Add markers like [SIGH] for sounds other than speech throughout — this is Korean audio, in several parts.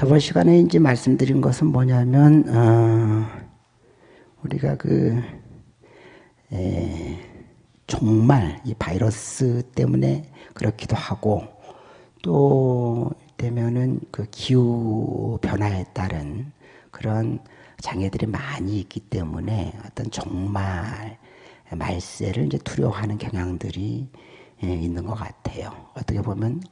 저번 시간에 이제 말씀드린 것은 뭐냐면 어, 우리가 그 에, 정말 이 바이러스 때문에 그렇기도 하고 또 되면은 그 기후 변화에 따른 그런 장애들이 많이 있기 때문에 어떤 정말 말세를 이제 두려워하는 경향들이 예, 있는 것 같아요. 어떻게 보면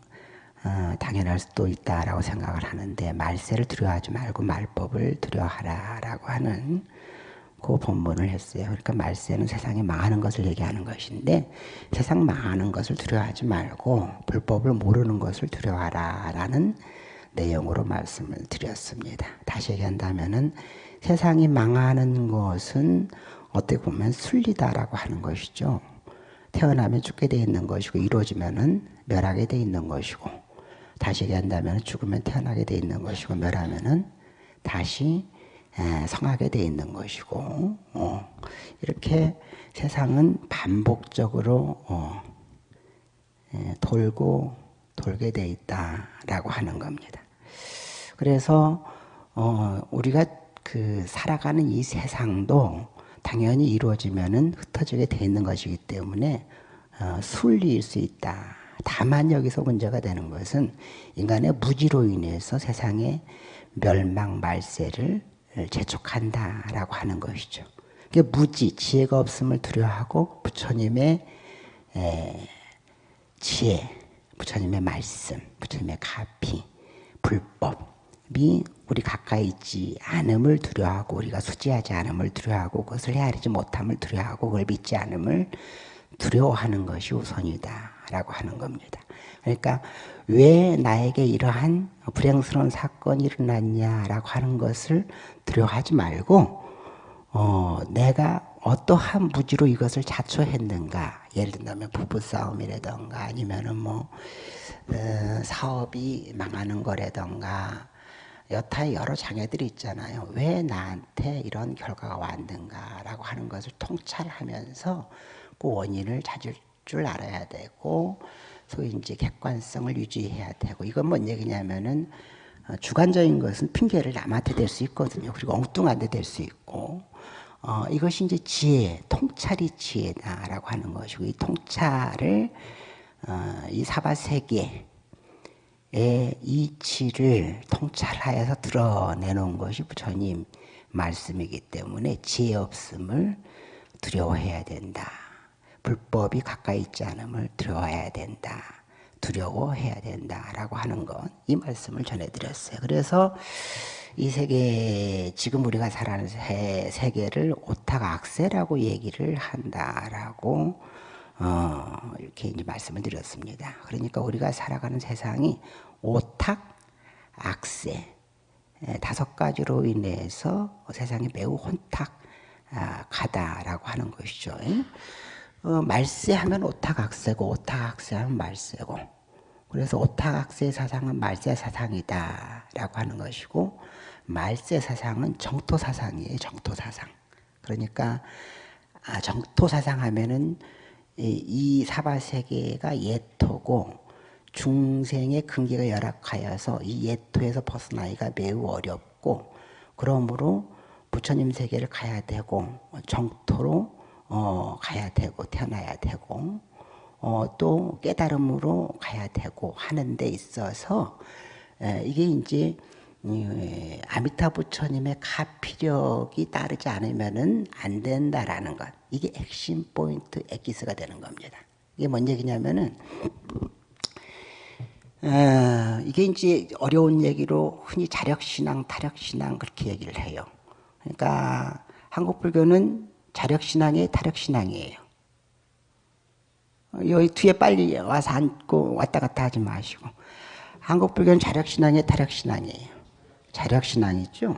어, 당연할 수도 있다라고 생각을 하는데 말세를 두려워하지 말고 말법을 두려워하라라고 하는 그 본문을 했어요. 그러니까 말세는 세상이 망하는 것을 얘기하는 것인데 세상 망하는 것을 두려워하지 말고 불법을 모르는 것을 두려워하라라는 내용으로 말씀을 드렸습니다. 다시 얘기한다면은 세상이 망하는 것은 어떻게 보면 순리다라고 하는 것이죠. 태어나면 죽게 돼 있는 것이고 이루어지면은 멸하게 돼 있는 것이고 다시 얘기한다면 죽으면 태어나게 돼 있는 것이고 멸하면은 다시 성하게 돼 있는 것이고 어, 이렇게 세상은 반복적으로 어, 돌고 돌게 돼 있다라고 하는 겁니다. 그래서 어, 우리가 그 살아가는 이 세상도 당연히 이루어지면은 흩어지게 돼 있는 것이기 때문에 어, 순리일 수 있다. 다만 여기서 문제가 되는 것은 인간의 무지로 인해서 세상의 멸망 말세를 재촉한다라고 하는 것이죠. 그 무지, 지혜가 없음을 두려워하고 부처님의 지혜, 부처님의 말씀, 부처님의 가피, 불법이 우리 가까이 있지 않음을 두려워하고 우리가 수지하지 않음을 두려워하고 그것을 헤아리지 못함을 두려워하고 그걸 믿지 않음을 두려워하는 것이 우선이다 라고 하는 겁니다. 그러니까 왜 나에게 이러한 불행스러운 사건이 일어났냐라고 하는 것을 두려워하지 말고 어, 내가 어떠한 무지로 이것을 자초했는가 예를 들면 부부싸움이라던가 아니면은 뭐 어, 사업이 망하는 거라던가 여타의 여러 장애들이 있잖아요. 왜 나한테 이런 결과가 왔는가 라고 하는 것을 통찰하면서 그 원인을 찾을 줄 알아야 되고 소위 이제 객관성을 유지해야 되고 이건 뭔 얘기냐면은 어, 주관적인 것은 핑계를 남한테 댈 수 있거든요. 그리고 엉뚱한 데될수 있고 어, 이것이 이제 지혜, 통찰이 지혜다라고 하는 것이고 이 통찰을 어, 이 사바 세계의 이치를 통찰하여서 드러내놓은 것이 부처님 말씀이기 때문에 지혜 없음을 두려워해야 된다. 불법이 가까이 있지 않음을 두려워해야 된다. 두려워해야 된다라고 하는 것, 이 말씀을 전해드렸어요. 그래서 이 세계, 지금 우리가 살아가는 세계를 오타각세라고 얘기를 한다라고, 어, 이렇게 이제 말씀을 드렸습니다. 그러니까 우리가 살아가는 세상이 오탁, 악세, 다섯 가지로 인해서 세상이 매우 혼탁, 아, 하는 것이죠. 어, 말세하면 오타각세고 오타각세하면 말세고 그래서 오타각세 사상은 말세 사상이다 라고 하는 것이고 말세 사상은 정토 사상이에요. 정토 사상. 그러니까 아, 정토 사상 하면은 이, 이 사바 세계가 예토고 중생의 근기가 열악하여서 이 예토에서 벗어나기가 매우 어렵고 그러므로 부처님 세계를 가야 되고 정토로 어, 가야 되고 태어나야 되고 어, 또 깨달음으로 가야 되고 하는 데 있어서 에, 이게 이제 에, 아미타 부처님의 가피력이 따르지 않으면은 안 된다라는 것. 이게 핵심 포인트 엑기스가 되는 겁니다. 이게 뭔 얘기냐면은 어, 이게 이제 어려운 얘기로 흔히 자력신앙, 타력신앙 그렇게 얘기를 해요. 그러니까 한국 불교는 자력신앙이 타력신앙이에요. 여기 뒤에 빨리 와서 앉고 왔다 갔다 하지 마시고 한국 불교는 자력신앙이 타력신앙이에요. 자력신앙이죠.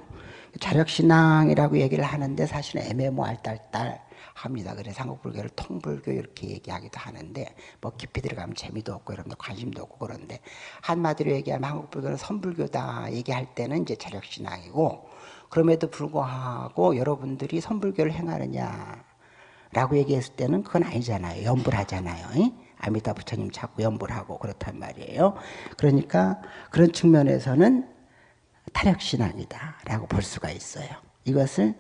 자력신앙이라고 얘기를 하는데 사실은 애매모할딸딸 합니다. 그래서 한국 불교를 통불교 이렇게 얘기하기도 하는데 뭐 깊이 들어가면 재미도 없고 여러분들 관심도 없고 그런데 한마디로 얘기하면 한국 불교는 선불교다 얘기할 때는 이제 자력신앙이고 그럼에도 불구하고 여러분들이 선불교를 행하느냐 라고 얘기했을 때는 그건 아니잖아요. 연불하잖아요. 아미타 부처님 자꾸 연불하고 그렇단 말이에요. 그러니까 그런 측면에서는 타력신앙이다라고 볼 수가 있어요. 이것을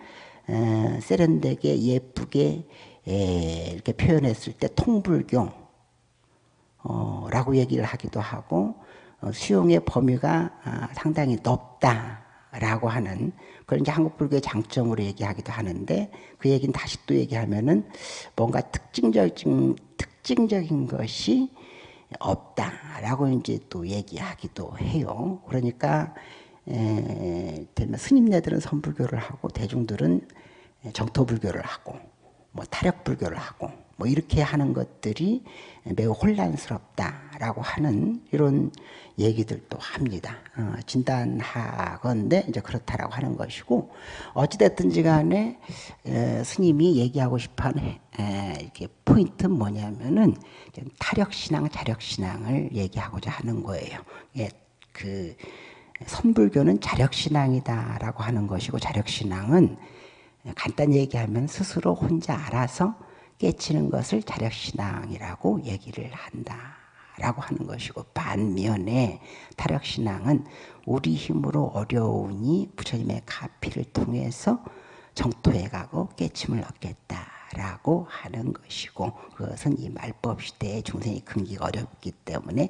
세련되게 예쁘게 이렇게 표현했을 때 통불교라고 얘기를 하기도 하고 어, 수용의 범위가 아, 상당히 높다 라고 하는 그런 이제 한국 불교의 장점으로 얘기하기도 하는데 그 얘기는 다시 또 얘기하면은 뭔가 특징적인 특징적인 것이 없다라고 이제 또 얘기하기도 해요. 그러니까 에, 스님네들은 선불교를 하고 대중들은 정토불교를 하고 뭐 타력불교를 하고 뭐 이렇게 하는 것들이 매우 혼란스럽다라고 하는 이런 얘기들도 합니다. 어, 진단하건데 이제 그렇다라고 하는 것이고 어찌됐든지 간에 에, 스님이 얘기하고 싶어하는 에, 이렇게 포인트는 뭐냐면은 타력신앙, 자력신앙을 얘기하고자 하는 거예요. 예, 그 선불교는 자력신앙이다라고 하는 것이고 자력신앙은 간단히 얘기하면 스스로 혼자 알아서 깨치는 것을 자력신앙이라고 얘기를 한다 라고 하는 것이고 반면에 타력신앙은 우리 힘으로 어려우니 부처님의 가피를 통해서 정토에 가고 깨침을 얻겠다라고 하는 것이고 그것은 이 말법 시대에 중생이 금기가 어렵기 때문에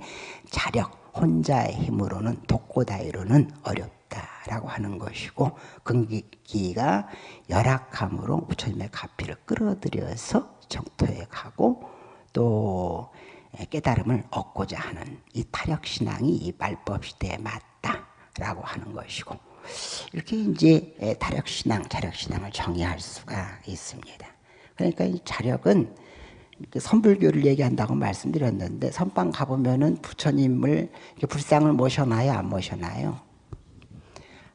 자력 혼자의 힘으로는 독고다이로는 어렵다 라고 하는 것이고 금기가 열악함으로 부처님의 가피를 끌어들여서 정토에 가고 또 깨달음을 얻고자 하는 이 타력신앙이 이 말법 시대에 맞다라고 하는 것이고 이렇게 이제 타력신앙, 자력신앙을 정의할 수가 있습니다. 그러니까 이 자력은 선불교를 얘기한다고 말씀드렸는데 선방 가보면은 부처님을 불상을 모셔놔요, 안 모셔놔요?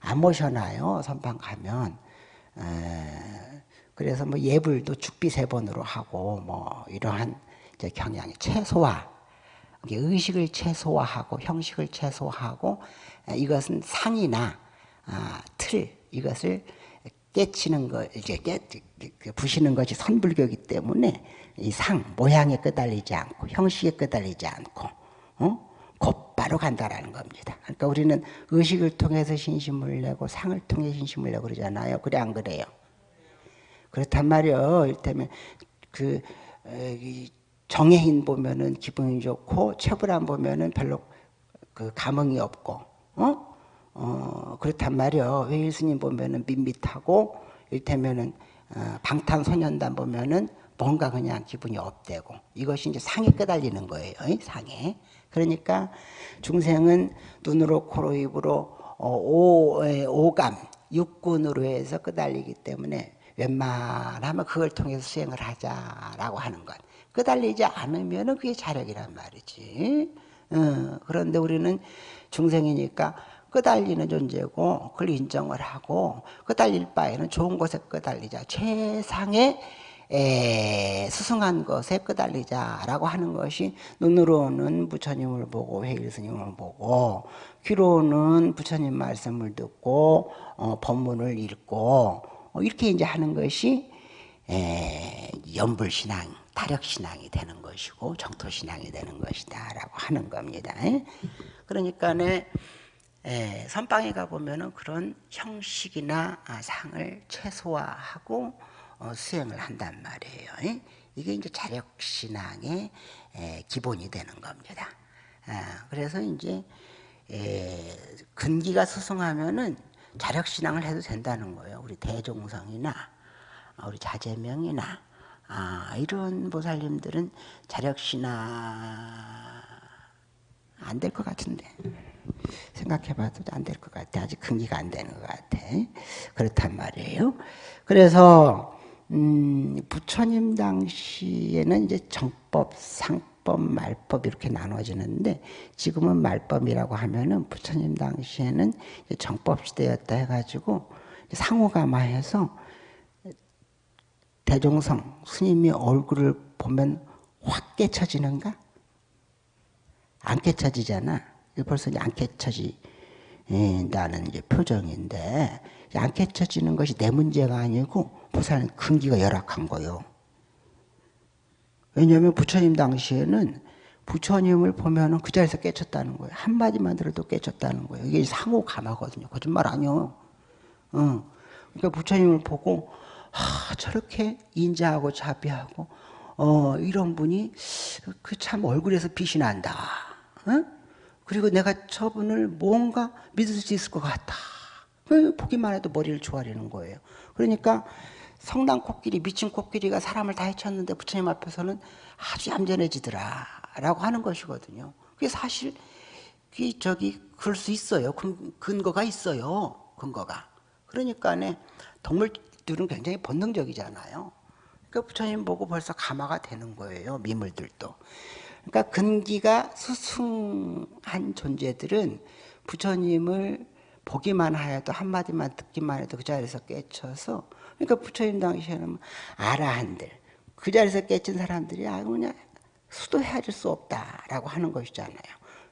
안 모셔놔요. 선방 가면. 그래서 뭐 예불도 죽비 세 번으로 하고 뭐 이러한 이제 경향이 최소화, 의식을 최소화하고 형식을 최소화하고 이것은 상이나 아, 틀 이것을 깨치는 거 이제 깨그 부시는 것이 선불교이기 때문에 이 상 모양에 끄달리지 않고 형식에 끄달리지 않고 어? 곧 바로 간다라는 겁니다. 그러니까 우리는 의식을 통해서 신심을 내고 상을 통해 신심을 내고 그러잖아요. 그래 안 그래요? 그렇단 말이에요. 이를테면 그 정해인 보면은 기분이 좋고 최불안 보면은 별로 그 감흥이 없고 어? 어 그렇단 말이에요. 회일 스님 보면은 밋밋하고 이를테면은 어, 방탄소년단 보면은 뭔가 그냥 기분이 업되고 이것이 이제 상에 끄달리는 거예요. 상에. 그러니까 중생은 눈으로 코로 입으로 어, 오, 오감 육군으로 해서 끄달리기 때문에 웬만하면 그걸 통해서 수행을 하자라고 하는 것. 끄달리지 않으면 그게 자력이란 말이지. 어, 그런데 우리는 중생이니까 끄달리는 존재고 그걸 인정을 하고 끄달릴 바에는 좋은 곳에 끄달리자. 최상의 에, 수승한 것에 끄달리자라고 하는 것이 눈으로는 부처님을 보고 회일 스님을 보고 귀로는 부처님 말씀을 듣고 어, 법문을 읽고 어, 이렇게 이제 하는 것이 에, 연불신앙, 타력신앙이 되는 것이고 정토신앙이 되는 것이다라고 하는 겁니다. 그러니까 네, 에, 선방에 가보면 그런 형식이나 아, 상을 최소화하고 어, 수행을 한단 말이에요. 이게 이제 자력신앙의 에, 기본이 되는 겁니다. 아, 그래서 이제 에, 근기가 수승하면은 자력신앙을 해도 된다는 거예요. 우리 대종성이나 아, 우리 자재명이나 아, 이런 보살님들은 자력신앙 안 될 것 같은데 생각해봐도 안 될 것 같아. 아직 근기가 안 되는 것 같아. 그렇단 말이에요. 그래서 음, 부처님 당시에는 이제 정법, 상법, 말법 이렇게 나눠지는데 지금은 말법이라고 하면은 부처님 당시에는 정법 시대였다 해가지고 상호가마해서 대종성 스님이 얼굴을 보면 확 깨쳐지는가? 안 깨쳐지잖아. 벌써 이제 안 깨쳐진다는 이제 표정인데 안 깨쳐지는 것이 내 문제가 아니고 부산은 근기가 열악한 거요. 왜냐하면 부처님 당시에는 부처님을 보면은 그 자리에서 깨쳤다는 거예요. 한마디만 들어도 깨쳤다는 거예요. 이게 상호 감화거든요. 거짓말 아니요. 어. 그러니까 부처님을 보고 아, 저렇게 인자하고 자비하고 어, 이런 분이 그 참 얼굴에서 빛이 난다. 어? 그리고 내가 저분을 뭔가 믿을 수 있을 것 같다. 그 보기만 해도 머리를 조아리는 거예요. 그러니까 성당 코끼리, 미친 코끼리가 사람을 다 해쳤는데 부처님 앞에서는 아주 얌전해지더라. 라고 하는 것이거든요. 그게 사실, 그 저기, 그럴 수 있어요. 근, 근거가 있어요. 근거가. 그러니까 동물들은 굉장히 본능적이잖아요. 그러니까 부처님 보고 벌써 감화가 되는 거예요. 미물들도. 그러니까 근기가 수승한 존재들은 부처님을 보기만 하여도 한마디만 듣기만 해도 그 자리에서 깨쳐서 그러니까 부처님 당시에는 아라한들 그 자리에서 깨친 사람들이 아 그냥 수도 헤아릴 수 없다라고 하는 것이잖아요.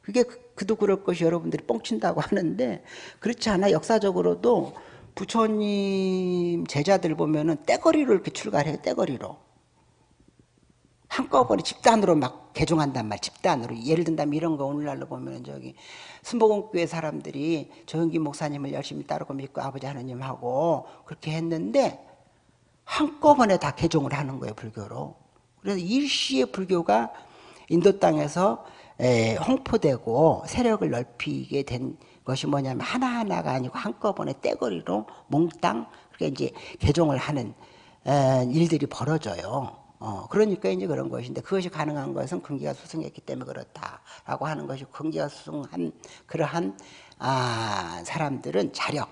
그게 그, 도 그럴 것이 여러분들이 뻥친다고 하는데 그렇지 않아 역사적으로도 부처님 제자들 보면은 떼거리로 이렇게 출가해요. 떼거리로. 한꺼번에 집단으로 막 개종한단 말, 집단으로. 예를 든다면 이런 거 오늘날로 보면 저기 순복음교회 사람들이 조영기 목사님을 열심히 따르고 믿고 아버지 하나님하고 그렇게 했는데 한꺼번에 다 개종을 하는 거예요, 불교로. 그래서 일시에 불교가 인도 땅에서 홍포되고 세력을 넓히게 된 것이 뭐냐면 하나하나가 아니고 한꺼번에 떼거리로 몽땅 그렇게 이제 개종을 하는 일들이 벌어져요. 어, 그러니까 이제 그런 것인데 그것이 가능한 것은 근기가 수승했기 때문에 그렇다라고 하는 것이 근기가 수승한 그러한 아, 사람들은 자력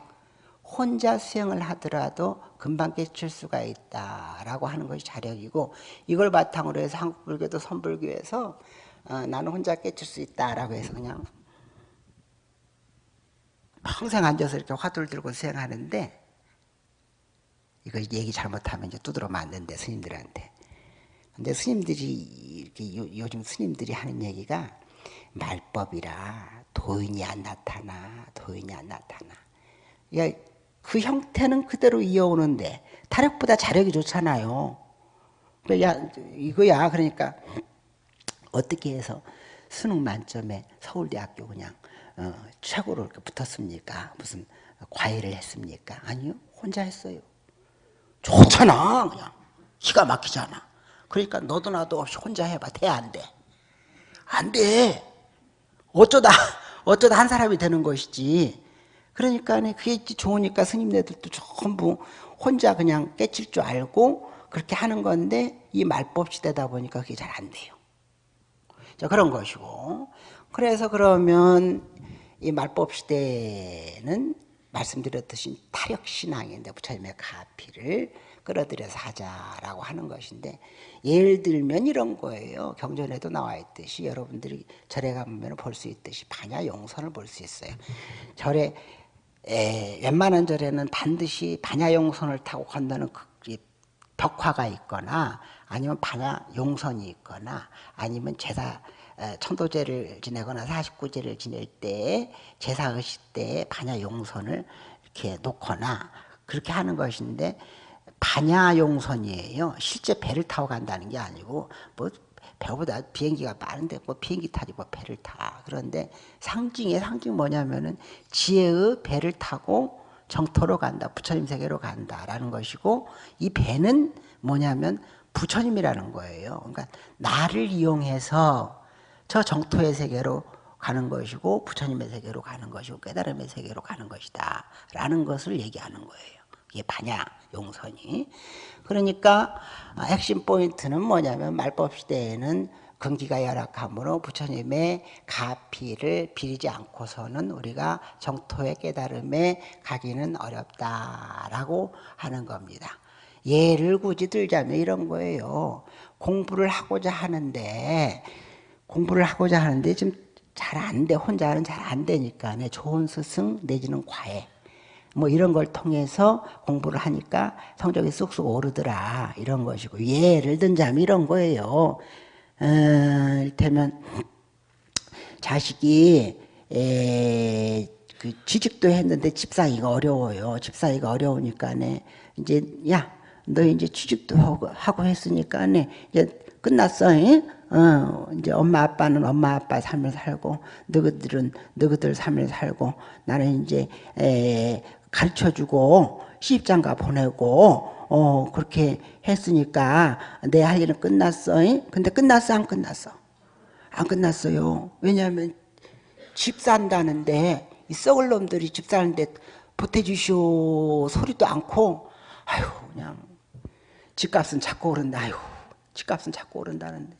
혼자 수행을 하더라도 금방 깨칠 수가 있다라고 하는 것이 자력이고 이걸 바탕으로 해서 한국 불교도 선불교에서 어, 나는 혼자 깨칠 수 있다라고 해서 그냥 평생 앉아서 이렇게 화두를 들고 수행하는데 이거 얘기 잘못하면 이제 두드러 맞는데 스님들한테 근데 스님들이 이렇게 요, 즘 스님들이 하는 얘기가 말법이라 도인이 안 나타나 도인이 안 나타나. 그 형태는 그대로 이어오는데 타력보다 자력이 좋잖아요. 야, 이거야. 그러니까 어떻게 해서 수능 만점에 서울대학교 그냥 어, 최고로 이렇게 붙었습니까? 무슨 과외를 했습니까? 아니요. 혼자 했어요. 좋잖아 그냥. 기가 막히잖아 그러니까 너도 나도 없이 혼자 해봐. 돼, 안 돼? 안 돼. 어쩌다, [LAUGHS] 어쩌다 한 사람이 되는 것이지. 그러니까 그게 좋으니까 스님네들도 전부 혼자 그냥 깨칠 줄 알고 그렇게 하는 건데 이 말법 시대다 보니까 그게 잘 안 돼요. 자, 그런 것이고. 그래서 그러면 이 말법 시대는 말씀드렸듯이 타력신앙인데 부처님의 가피를 끌어들여서 하자라고 하는 것인데 예를 들면 이런 거예요. 경전에도 나와 있듯이 여러분들이 절에 가면 볼 수 있듯이 반야 용선을 볼 수 있어요. 절에 에, 웬만한 절에는 반드시 반야 용선을 타고 건너는 그 벽화가 있거나 아니면 반야 용선이 있거나 아니면 제사 천도제를 지내거나 사십구제를 지낼 때 제사 의식 때 반야 용선을 이렇게 놓거나 그렇게 하는 것인데 반야용선이에요. 실제 배를 타고 간다는 게 아니고 뭐 배보다 비행기가 빠른데 뭐 비행기 타지 뭐 배를 타. 그런데 상징의 상징 뭐냐면은 지혜의 배를 타고 정토로 간다. 부처님 세계로 간다라는 것이고 이 배는 뭐냐면 부처님이라는 거예요. 그러니까 나를 이용해서 저 정토의 세계로 가는 것이고 부처님의 세계로 가는 것이고 깨달음의 세계로 가는 것이다 라는 것을 얘기하는 거예요. 이게 반야 용선이. 그러니까 핵심 포인트는 뭐냐면 말법 시대에는 근기가 열악하므로 부처님의 가피를 비리지 않고서는 우리가 정토의 깨달음에 가기는 어렵다라고 하는 겁니다. 예를 굳이 들자면 이런 거예요. 공부를 하고자 하는데 공부를 하고자 하는데 지금 잘 안 돼. 혼자는 잘 안 되니까 좋은 스승 내지는 과외 뭐 이런 걸 통해서 공부를 하니까 성적이 쑥쑥 오르더라 이런 것이고 예를 든자면 이런 거예요. 어, 이를테면 자식이 에, 그 취직도 했는데 집사기가 어려워요. 집사기가 어려우니까네 이제 야 너 이제 취직도 하고, 하고 했으니까네 이제 끝났어. 잉? 어, 이제 엄마 아빠는 엄마 아빠 삶을 살고 너희들은 너희들 삶을 살고 나는 이제 에, 가르쳐주고 시집장가 보내고 어 그렇게 했으니까 내 할 일은 끝났어. 잉? 근데 끝났어 안 끝났어? 안 끝났어요. 왜냐하면 집 산다는데 이 썩을 놈들이 집 사는데 보태주시오 소리도 않고 아유 그냥 집값은 자꾸 오른다. 아유 집값은 자꾸 오른다는데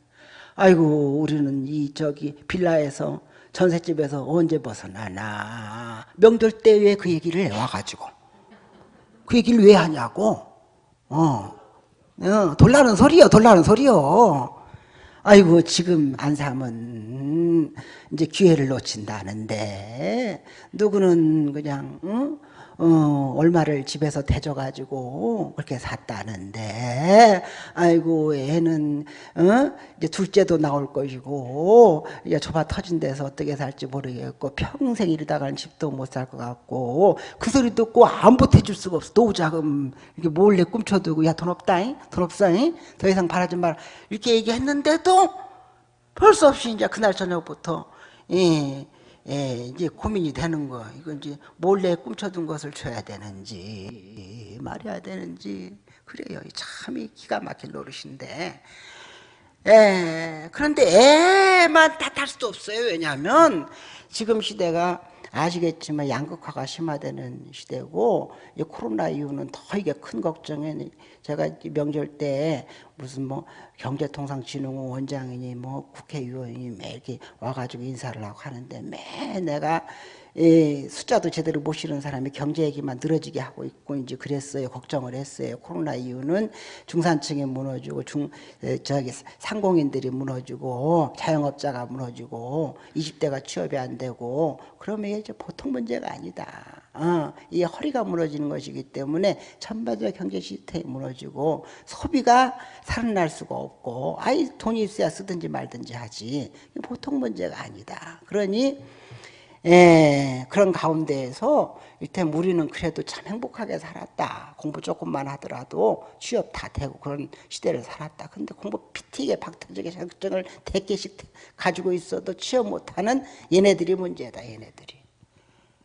아이고 우리는 이 저기 빌라에서 전셋집에서 언제 벗어나나. 명절 때 왜 그 얘기를 해와가지고. 그 얘기를 왜 하냐고. 어, 어 돌라는 소리요 돌라는 소리요. 아이고 지금 안 사면 이제 기회를 놓친다는데 누구는 그냥 응? 어, 얼마를 집에서 대줘가지고 그렇게 샀다는데 아이고 애는 어? 이제 둘째도 나올 것이고 이제 좁아 터진 데서 어떻게 살지 모르겠고 평생 이러다가는 집도 못 살 것 같고 그 소리 듣고 안 보태줄 수가 없어 노자금 이렇게 몰래 꿈쳐두고 야 돈 없다잉 돈 없어잉 더 이상 바라지 마라 이렇게 얘기했는데도 벌써 없이 이제 그날 저녁부터 예. 예, 이제 고민이 되는 거. 이거 이제 몰래 꿈쳐둔 것을 줘야 되는지, 말해야 되는지. 그래요. 참이 기가 막힌 노릇인데. 예, 그런데 애만 탓할 수도 없어요. 왜냐하면 지금 시대가 아시겠지만 양극화가 심화되는 시대고 이 코로나 이후는 더 이게 큰 걱정에 제가 명절 때 무슨 뭐 경제통상진흥원 원장이니 뭐 국회의원이 매 이렇게 와가지고 인사를 하고 하는데 매 내가 예, 숫자도 제대로 못 실은 사람이 경제 얘기만 늘어지게 하고 있고 이제 그랬어요. 걱정을 했어요. 코로나 이후는 중산층이 무너지고 중 저기 상공인들이 무너지고 자영업자가 무너지고 20대가 취업이 안 되고 그러면 이제 보통 문제가 아니다. 어, 이 허리가 무너지는 것이기 때문에 전반적인 경제 시스템이 무너지고 소비가 살아날 수가 없고 아이 돈이 있어야 쓰든지 말든지 하지 보통 문제가 아니다. 그러니 예, 그런 가운데에서 이때 우리는 그래도 참 행복하게 살았다. 공부 조금만 하더라도 취업 다 되고 그런 시대를 살았다. 근데 공부 피튀게 박터지게 자격증을 대개씩 가지고 있어도 취업 못하는 얘네들이 문제다. 얘네들이.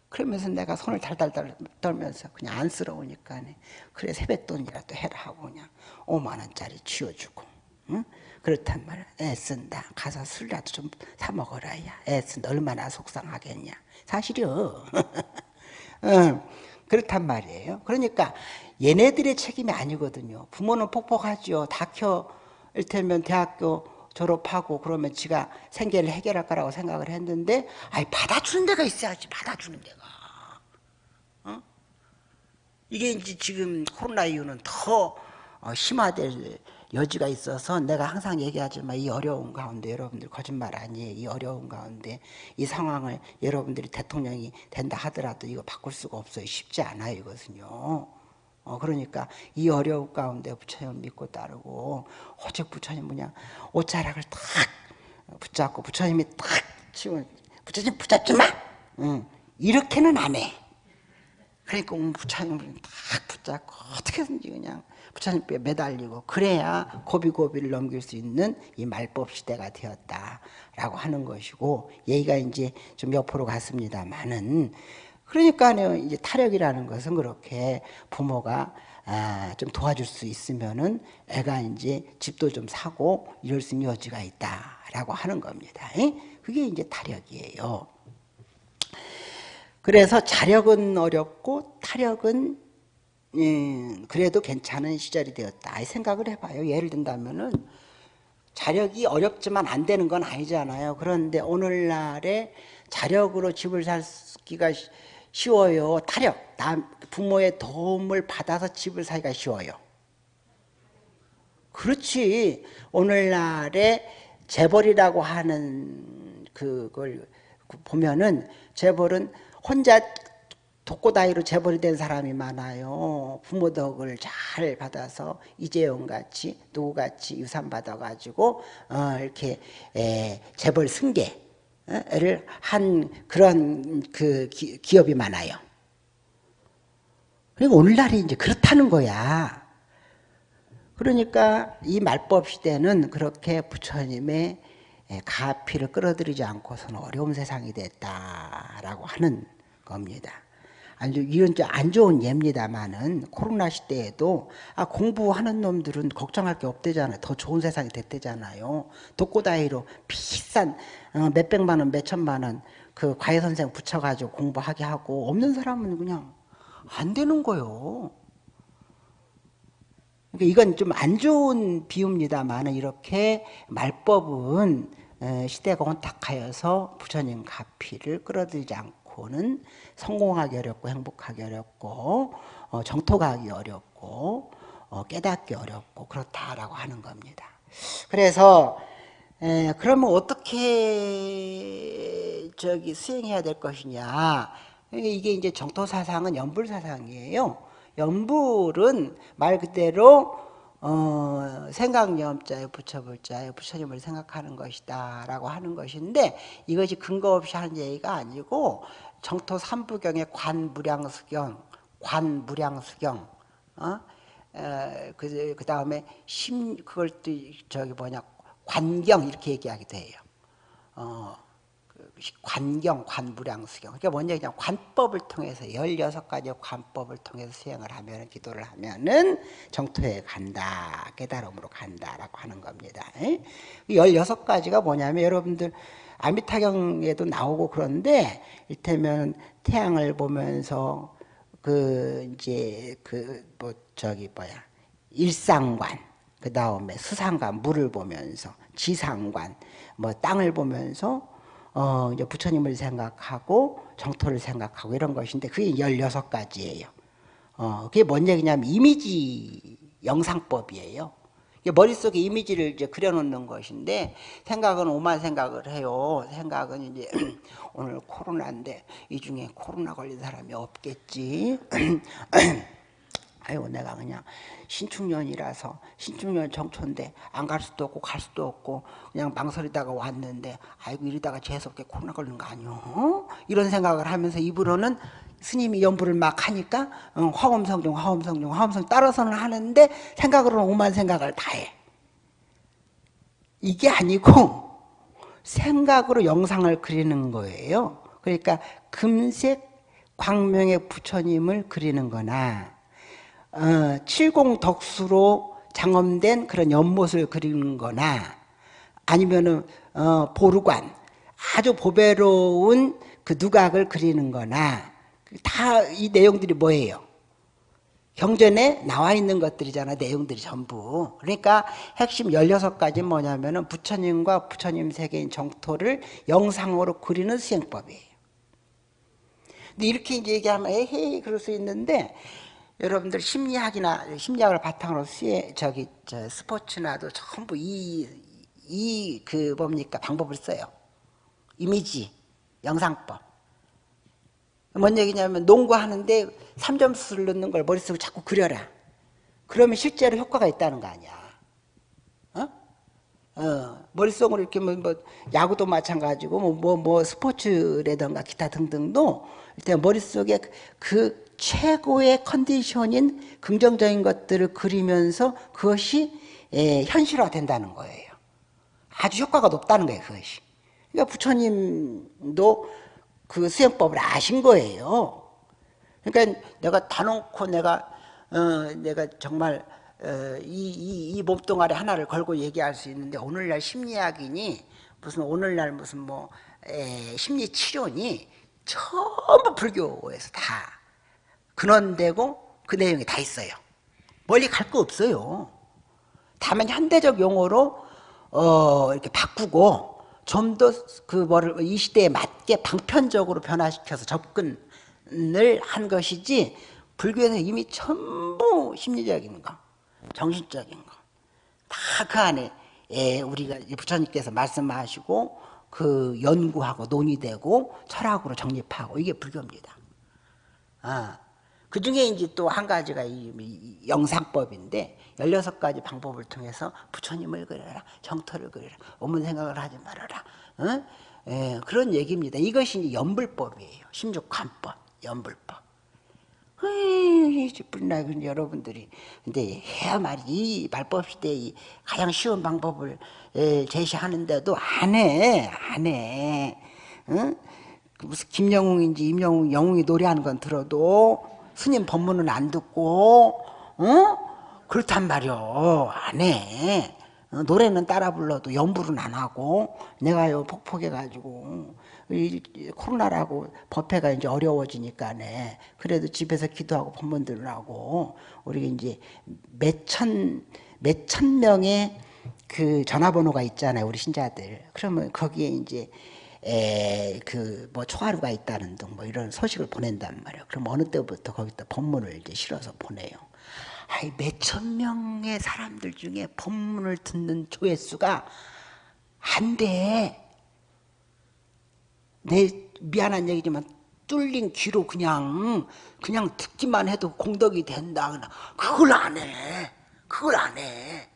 그러면서 내가 손을 달달달 떨면서 그냥 안쓰러우니까 그래 세뱃돈이라도 해라 하고 그냥 5만 원짜리 쥐어주고 응? 그렇단 말이야. 애쓴다. 가서 술이라도 좀 사 먹어라. 야. 애쓴다. 얼마나 속상하겠냐. 사실이요. [LAUGHS] 응. 그렇단 말이에요. 그러니까 얘네들의 책임이 아니거든요. 부모는 폭폭하죠. 다켜 일테면 대학교 졸업하고 그러면 지가 생계를 해결할 거라고 생각을 했는데 아이 받아주는 데가 있어야지 받아주는 데가 어? 이게 이제 지금 코로나 이후는 더 어, 심화될 여지가 있어서 내가 항상 얘기하지만 이 어려운 가운데 여러분들 거짓말 아니에요. 이 어려운 가운데 이 상황을 여러분들이 대통령이 된다 하더라도 이거 바꿀 수가 없어요. 쉽지 않아요. 이것은요. 어, 그러니까 이 어려운 가운데 부처님 믿고 따르고 오직 부처님 그냥 옷자락을 탁 붙잡고 부처님이 탁 치고 부처님 붙잡지 마! 응. 이렇게는 안 해. 그러니까 부처님을 탁 붙잡고 어떻게든지 그냥 부처님 께 매달리고 그래야 고비고비를 넘길 수 있는 이 말법 시대가 되었다라고 하는 것이고 얘기가 이제 좀 옆으로 갔습니다만은 그러니까요 이제 타력이라는 것은 그렇게 부모가 아, 좀 도와줄 수 있으면은 애가 이제 집도 좀 사고 이럴 수 있는 여지가 있다라고 하는 겁니다. 그게 이제 타력이에요. 그래서 자력은 어렵고 타력은 음, 그래도 괜찮은 시절이 되었다. 생각을 해봐요. 예를 든다면은 자력이 어렵지만 안 되는 건 아니잖아요. 그런데 오늘날에 자력으로 집을 살기가 쉬워요. 타력, 부모의 도움을 받아서 집을 사기가 쉬워요. 그렇지. 오늘날에 재벌이라고 하는 그걸 보면은 재벌은 혼자 독고다이로 재벌이 된 사람이 많아요. 부모 덕을 잘 받아서 이재용 같이 누구 같이 유산 받아가지고 어, 이렇게 에, 재벌 승계 를 한 그런 그 기, 기업이 많아요. 그리고 오늘날이 이제 그렇다는 거야. 그러니까 이 말법 시대는 그렇게 부처님의 가피를 끌어들이지 않고서는 어려운 세상이 됐다라고 하는 겁니다. 아주 이런 안 좋은 예입니다만은 코로나 시대에도 아 공부하는 놈들은 걱정할 게 없대잖아요. 더 좋은 세상이 됐대잖아요. 독고다이로 비싼 어, 몇백만 원, 몇천만 원 그 과외 선생 붙여가지고 공부하게 하고 없는 사람은 그냥 안 되는 거요. 그러니까 이건 좀 안 좋은 비유입니다만 이렇게 말법은 시대가 혼탁하여서 부처님 가피를 끌어들이지 않고는 성공하기 어렵고 행복하기 어렵고 어, 정토가기 어렵고 어, 깨닫기 어렵고 그렇다라고 하는 겁니다. 그래서 에, 그러면 어떻게 저기 수행해야 될 것이냐? 그러니까 이게 이제 정토 사상은 연불 사상이에요. 연불은 말 그대로 어, 생각염자에 부처불자에 부처님을 생각하는 것이다 라고 하는 것인데 이것이 근거 없이 하는 얘기가 아니고 정토 삼부경의 관무량수경 관무량수경 어? 그, 그 다음에 심 그걸 또 저기 뭐냐 관경 이렇게 얘기하기도 해요. 어, 관경, 관부량수경. 그러니까 뭔 얘기냐. 관법을 통해서 16가지 관법을 통해서 수행을 하면, 기도를 하면은 정토에 간다. 깨달음으로 간다라고 하는 겁니다. 16가지가 뭐냐면 여러분들 아미타경에도 나오고 그런데 일테면 태양을 보면서 그 이제 그 뭐 저기 뭐야 일상관 그 다음에 수상관 물을 보면서 지상관 뭐 땅을 보면서 어, 이제 부처님을 생각하고 정토를 생각하고 이런 것인데 그게 16가지예요. 어, 그게 뭔 얘기냐면 이미지 영상법이에요. 머릿속에 이미지를 이제 그려놓는 것인데 생각은 오만 생각을 해요. 생각은 이제 [CLEARS THROAT] 오늘 코로나인데 이 중에 코로나 걸린 사람이 없겠지. [CLEARS THROAT] 아유 내가 그냥 신축년이라서 신축년 정초인데 안 갈 수도 없고 갈 수도 없고 그냥 망설이다가 왔는데 아이고 이러다가 재수없게 코로나 걸린 거 아니오 어? 이런 생각을 하면서 입으로는 스님이 연부를 막 하니까 어, 화엄성중 화엄성중 화엄성 따라서는 하는데 생각으로는 오만 생각을 다해 이게 아니고 생각으로 영상을 그리는 거예요 그러니까 금색 광명의 부처님을 그리는 거나 어, 칠공덕수로 장엄된 그런 연못을 그리는 거나 아니면은 어, 보루관 아주 보배로운 그 누각을 그리는 거나 다 이 내용들이 뭐예요? 경전에 나와 있는 것들이잖아 내용들이 전부 그러니까 핵심 16가지 뭐냐면 은 부처님과 부처님 세계인 정토를 영상으로 그리는 수행법이에요 근데 이렇게 이제 얘기하면 에헤이 그럴 수 있는데 여러분들 심리학이나 심리학을 바탕으로 수행 저기 저 스포츠나도 전부 이 이 그 뭡니까 방법을 써요. 이미지 영상법. 뭔 얘기냐면 농구하는데 3점 수를 넣는 걸 머릿속에 자꾸 그려라. 그러면 실제로 효과가 있다는 거 아니야. 어? 어, 머릿속으로 이렇게 뭐, 뭐 야구도 마찬가지고 뭐, 뭐, 뭐 스포츠라든가 기타 등등도 일단 머릿속에 그 최고의 컨디션인 긍정적인 것들을 그리면서 그것이 예, 현실화된다는 거예요. 아주 효과가 높다는 거예요. 그것이. 그러니까 부처님도 그 수행법을 아신 거예요. 그러니까 내가 다 놓고 내가 어, 내가 정말 어, 이, 이, 이 몸뚱아리 하나를 걸고 얘기할 수 있는데 오늘날 심리학이니 무슨 오늘날 무슨 뭐 에, 심리 치료니 전부 불교에서 다 근원되고 그 내용이 다 있어요. 멀리 갈 거 없어요. 다만 현대적 용어로 어, 이렇게 바꾸고 좀 더 그 뭐를 이 시대에 맞게 방편적으로 변화시켜서 접근을 한 것이지 불교에서 이미 전부 심리적인 거, 정신적인 거 다 그 안에 예, 우리가 부처님께서 말씀하시고 그 연구하고 논의되고 철학으로 정립하고 이게 불교입니다. 아. 그 중에 이제 또 한 가지가 이 영상법인데 16가지 방법을 통해서 부처님을 그려라 정토를 그려라 오문 생각을 하지 말아라 어? 예, 그런 얘기입니다 이것이 이제 연불법이에요 심족관법 연불법 으이, 근데 여러분들이. 근데 해야 말이, 이 말법 시대의 가장 쉬운 방법을 에, 제시하는데도 안 해, 안 해. 응? 무슨 김영웅인지 임영웅, 영웅이 노래하는 건 들어도 스님 법문은 안 듣고, 어? 그렇단 말이오. 안 해. 어, 노래는 따라 불러도 연불은 안 하고 내가요 폭폭해가지고 이 코로나라고 법회가 이제 어려워지니까네 그래도 집에서 기도하고 법문들을 하고 우리 이제 몇천 몇천 명의 그 전화번호가 있잖아요 우리 신자들 그러면 거기에 이제 그뭐 초하루가 있다는 등 뭐 이런 소식을 보낸단 말이에요. 그럼 어느 때부터 거기다 법문을 이제 실어서 보내요. 아이 몇천 명의 사람들 중에 법문을 듣는 조회수가 한 대. 내 미안한 얘기지만 뚫린 귀로 그냥 그냥 듣기만 해도 공덕이 된다. 그걸 안 해. 그걸 안 해.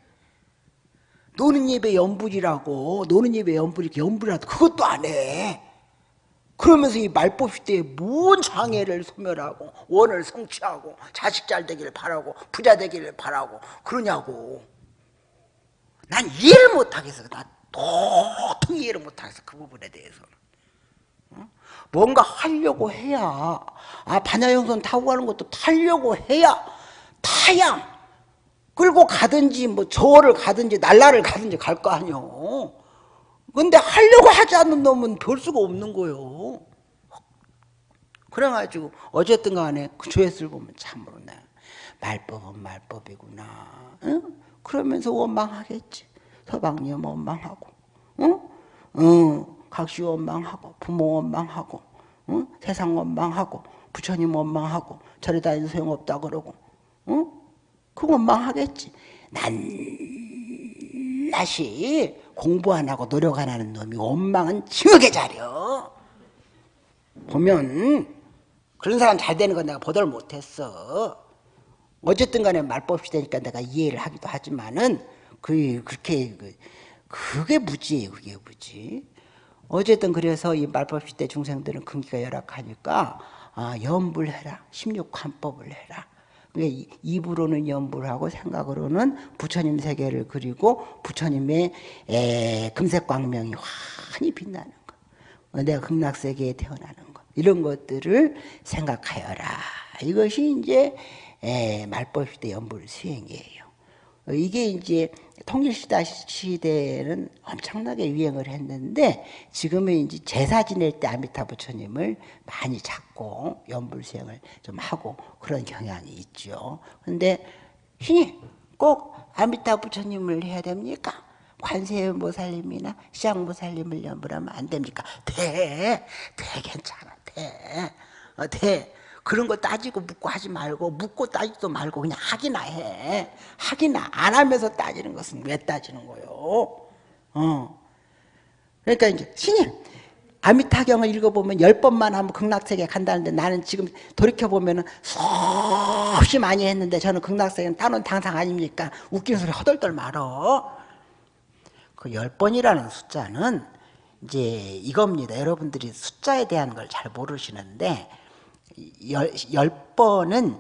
노는 예배 연불이라고 노는 예배 연불이 연불이라도 그것도 안 해. 그러면서 이 말법 시대에 뭔 장애를 소멸하고 원을 성취하고 자식 잘 되기를 바라고 부자 되기를 바라고 그러냐고 난 이해를 못하겠어 나 도통 이해를 못하겠어 그 부분에 대해서는 어? 뭔가 하려고 해야 아 반야영선 타고 가는 것도 타려고 해야 타야 끌고 가든지 뭐 저를 가든지 날라를 가든지 갈 거 아니오 근데 하려고 하지 않는 놈은 별 수가 없는 거요. 그래가지고 어쨌든 간에 그 조회수를 보면 참으로 나 말법은 말법이구나. 응? 그러면서 원망하겠지. 서방님 원망하고, 응? 응. 각시 원망하고, 부모 원망하고, 응? 세상 원망하고, 부처님 원망하고, 절에 다니는 소용없다 그러고, 응? 그 원망하겠지. 난 낱낱이 공부 안 하고 노력 안 하는 놈이 원망은 징하게 잘려. 보면 그런 사람 잘 되는 건 내가 보도를 못했어. 어쨌든 간에 말법시 되니까 내가 이해를 하기도 하지만은 그 그렇게 그, 그게 무지예요. 그게 무지. 어쨌든 그래서 이 말법 시 대 중생들은 근기가 열악하니까 아, 염불해라. 16관법을 해라. 입으로는 연불 하고 생각으로는 부처님 세계를 그리고 부처님의 에, 금색광명이 환히 빛나는 것. 내가 극락세계에 태어나는 것. 이런 것들을 생각하여라. 이것이 이제 말법시대 연불 수행이에요. 이게 이제 통일시대 시대에는 엄청나게 유행을 했는데 지금은 이제 제사 지낼 때 아미타 부처님을 많이 찾고 연불수행을 좀 하고 그런 경향이 있죠. 근데 신이 꼭 아미타 부처님을 해야 됩니까? 관세음보살님이나 시장보살님을 연불하면 안 됩니까? 돼, 돼 괜찮아, 돼, 어, 돼. 그런 거 따지고 묻고 하지 말고 묻고 따지도 말고 그냥 하기나 해. 하기나 안 하면서 따지는 것은 왜 따지는 거요? 어. 그러니까 이제 신임 아미타경을 읽어보면 열 번만 하면 극락세계 간다는데 나는 지금 돌이켜보면 수없이 많이 했는데 저는 극락세계는 따놓은 당상 아닙니까? 웃기는 소리 허덜덜 말어. 그 열 번이라는 숫자는 이제 이겁니다. 여러분들이 숫자에 대한 걸 잘 모르시는데 열, 열 번은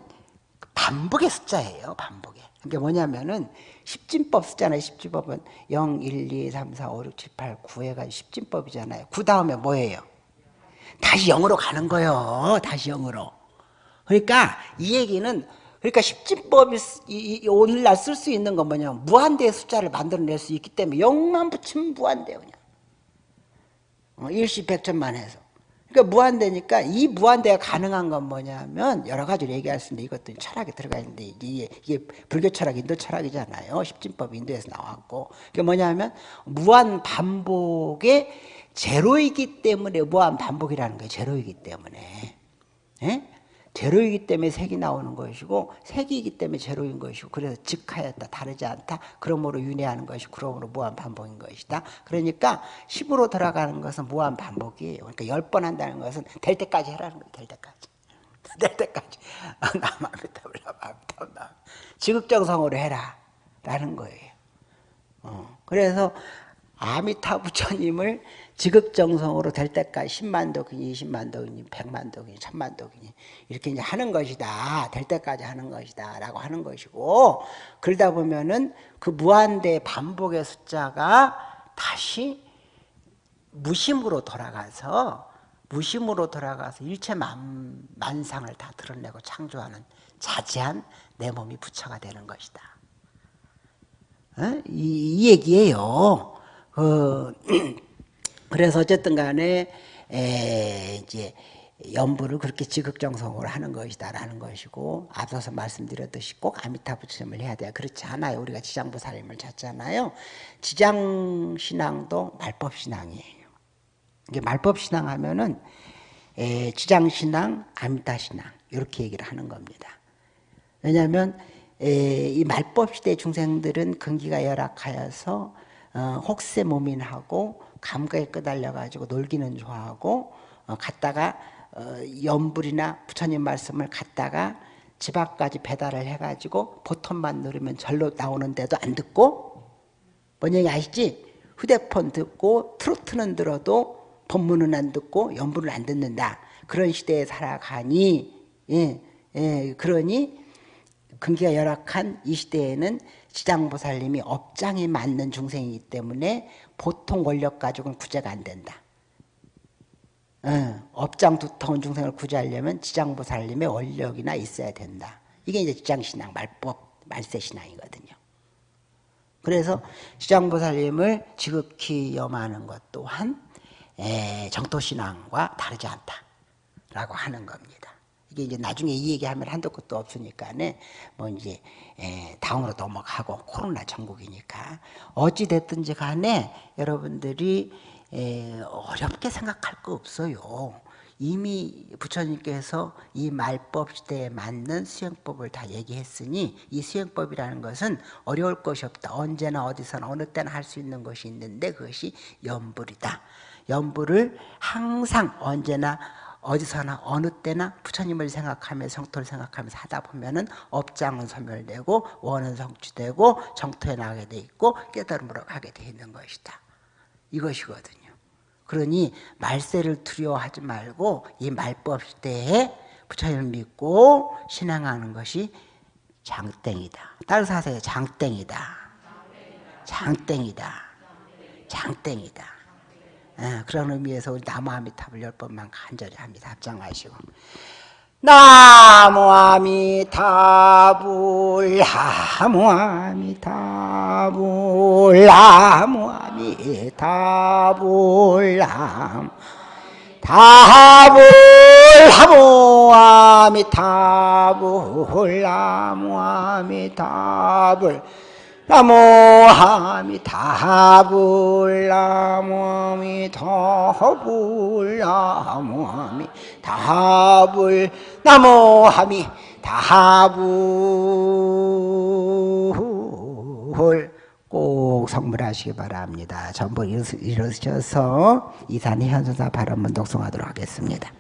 반복의 숫자예요. 반복의. 그게 뭐냐면은 십진법 쓰잖아요. 십진법은 0, 1, 2, 3, 4, 5, 6, 7, 8, 9 해가지고 십진법이잖아요. 9 다음에 뭐예요? 다시 0으로 가는 거예요. 다시 0으로. 그러니까 이 얘기는 그러니까 십진법이 오늘날 쓸 수 있는 건 뭐냐 무한대의 숫자를 만들어낼 수 있기 때문에 0만 붙이면 무한대요. 그냥. 어, 일시 백천만 해서. 그러니까 무한대니까 이 무한대가 가능한 건 뭐냐면 여러 가지로 얘기할 수 있는데 이것도 철학에 들어가 있는데 이게, 이게 불교 철학, 인도 철학이잖아요. 십진법 인도에서 나왔고. 그게 뭐냐면 무한 반복의 제로이기 때문에 무한 반복이라는 거예요. 제로이기 때문에. 예? 제로이기 때문에 색이 나오는 것이고 색이기 때문에 제로인 것이고 그래서 즉하였다 다르지 않다. 그러므로 윤회하는 것이 그러므로 무한 반복인 것이다. 그러니까 10으로 들어가는 것은 무한 반복이에요 그러니까 10번 한다는 것은 될 때까지 해라는 거예요 될 때까지. [LAUGHS] 될 때까지. 나마비타블라마비타블라 지극정성으로 해라 라는 거예요. 어. 그래서 아미타 부처님을 지극정성으로 될 때까지 10만 도균이, 20만 도균이, 100만 도균이, 1000만 도균이 이렇게 이제 하는 것이다. 될 때까지 하는 것이다. 라고 하는 것이고 그러다 보면은 그 무한대 반복의 숫자가 다시 무심으로 돌아가서 무심으로 돌아가서 일체 만, 만상을 다 드러내고 창조하는 자지한 내 몸이 부처가 되는 것이다. 어? 이, 이 얘기예요. 그 그래서 어쨌든 간에 에, 이제 연부를 그렇게 지극정성으로 하는 것이다라는 것이고 앞서서 말씀드렸듯이 꼭 아미타 부처님을 해야 돼요. 그렇지 않아요. 우리가 지장보살님을 찾잖아요. 지장 신앙도 말법 신앙이에요. 이게 말법 신앙 하면은 에, 지장 신앙, 아미타 신앙 이렇게 얘기를 하는 겁니다. 왜냐하면 에, 이 말법 시대 중생들은 근기가 열악하여서 어, 혹세 모민하고 감각에 끄달려 가지고 놀기는 좋아하고 어, 갔다가 어, 연불이나 부처님 말씀을 갖다가 집 앞까지 배달을 해가지고 보통만 누르면 절로 나오는데도 안 듣고 뭔 얘기 아시지? 휴대폰 듣고 트로트는 들어도 법문은 안 듣고 연불은 안 듣는다. 그런 시대에 살아가니 예, 예, 그러니 근기가 열악한 이 시대에는 지장보살님이 업장이 맞는 중생이기 때문에 보통 권력 가지고는 구제가 안 된다. 어, 업장 두터운 중생을 구제하려면 지장보살님의 원력이나 있어야 된다. 이게 이제 지장신앙, 말법, 말세신앙이거든요. 그래서 지장보살님을 지극히 염하는 것 또한 정토신앙과 다르지 않다라고 하는 겁니다. 이게 이제 나중에 이 얘기하면 한도 끝도 없으니까네 뭐 이제 에, 다음으로 넘어가고 코로나 전국이니까 어찌 됐든지 간에 여러분들이 에, 어렵게 생각할 거 없어요. 이미 부처님께서 이 말법 시대에 맞는 수행법을 다 얘기했으니 이 수행법이라는 것은 어려울 것이 없다. 언제나 어디서나 어느 때나 할 수 있는 것이 있는데 그것이 연불이다. 연불을 항상 언제나 어디서나 어느 때나 부처님을 생각하면서 성토를 생각하면서 하다 보면은 업장은 소멸되고 원은 성취되고 정토에 나가게 돼 있고 깨달음으로 가게 돼 있는 것이다. 이것이거든요. 그러니 말세를 두려워하지 말고 이 말법 시대에 부처님을 믿고 신앙하는 것이 장땡이다. 따라서 하세요. 장땡이다. 장땡이다. 장땡이다. 예, 그런 의미에서 우리 나무아미탑을 열 번만 간절히 합니다. 합장하시고. 나무아미타불 나무아미타불 나무아미타불 다불 나무아미타불 나무아미타불 나무하미 다불 나무하미 다불 꼭 성불하시기 바랍니다. 전부 이루셔서 이산희 현선사 발언문 독송하도록 하겠습니다.